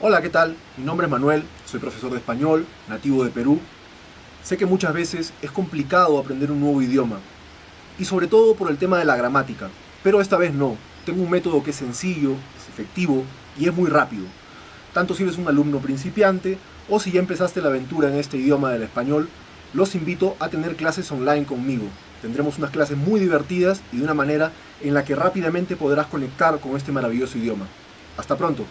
Hola, ¿qué tal? Mi nombre es Manuel, soy profesor de español, nativo de Perú. Sé que muchas veces es complicado aprender un nuevo idioma, y sobre todo por el tema de la gramática, pero esta vez no. Tengo un método que es sencillo, es efectivo y es muy rápido. Tanto si eres un alumno principiante o si ya empezaste la aventura en este idioma del español, los invito a tener clases online conmigo. Tendremos unas clases muy divertidas y de una manera en la que rápidamente podrás conectar con este maravilloso idioma. Hasta pronto.